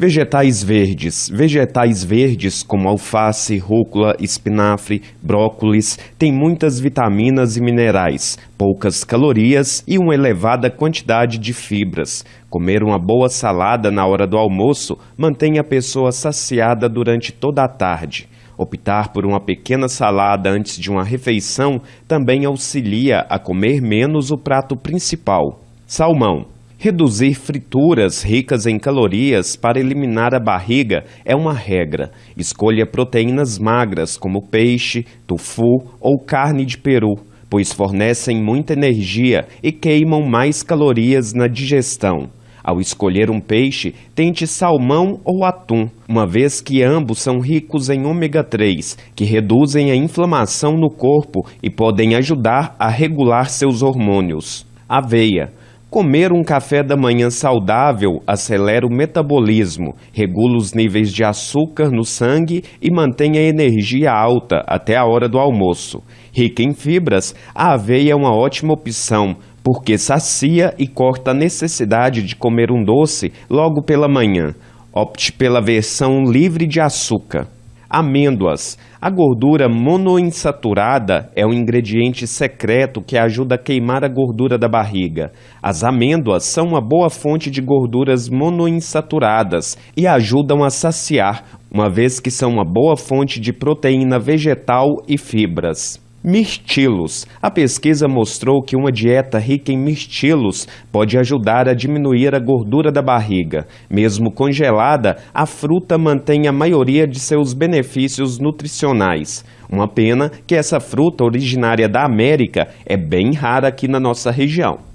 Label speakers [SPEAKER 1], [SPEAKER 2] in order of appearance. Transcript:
[SPEAKER 1] Vegetais verdes. Vegetais verdes como alface, rúcula, espinafre, brócolis têm muitas vitaminas e minerais, poucas calorias e uma elevada quantidade de fibras. Comer uma boa salada na hora do almoço mantém a pessoa saciada durante toda a tarde. Optar por uma pequena salada antes de uma refeição também auxilia a comer menos o prato principal. Salmão. Reduzir frituras ricas em calorias para eliminar a barriga é uma regra. Escolha proteínas magras como peixe, tofu ou carne de peru, pois fornecem muita energia e queimam mais calorias na digestão. Ao escolher um peixe, tente salmão ou atum, uma vez que ambos são ricos em ômega 3, que reduzem a inflamação no corpo e podem ajudar a regular seus hormônios. Aveia. Comer um café da manhã saudável acelera o metabolismo, regula os níveis de açúcar no sangue e mantém a energia alta até a hora do almoço. Rica em fibras, a aveia é uma ótima opção, porque sacia e corta a necessidade de comer um doce logo pela manhã. Opte pela versão livre de açúcar. Amêndoas. A gordura monoinsaturada é um ingrediente secreto que ajuda a queimar a gordura da barriga. As amêndoas são uma boa fonte de gorduras monoinsaturadas e ajudam a saciar, uma vez que são uma boa fonte de proteína vegetal e fibras. Mirtilos. A pesquisa mostrou que uma dieta rica em mirtilos pode ajudar a diminuir a gordura da barriga. Mesmo congelada, a fruta mantém a maioria de seus benefícios nutricionais. Uma pena que essa fruta originária da América é bem rara aqui na nossa região.